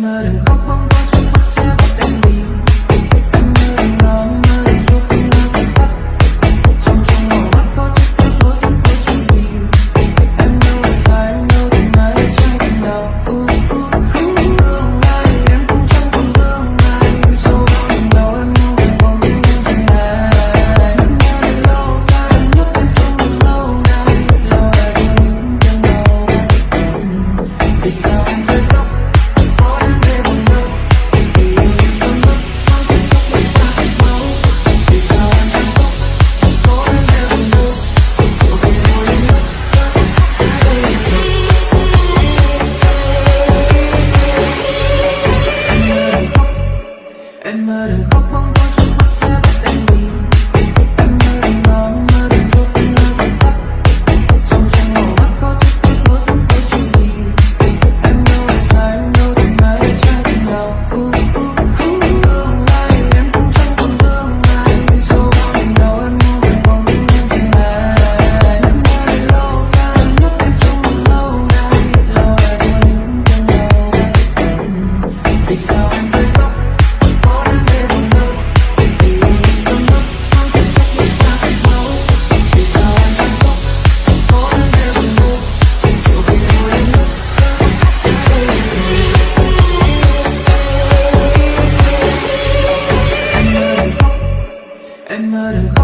말은금방던진것을 đừng khóc out of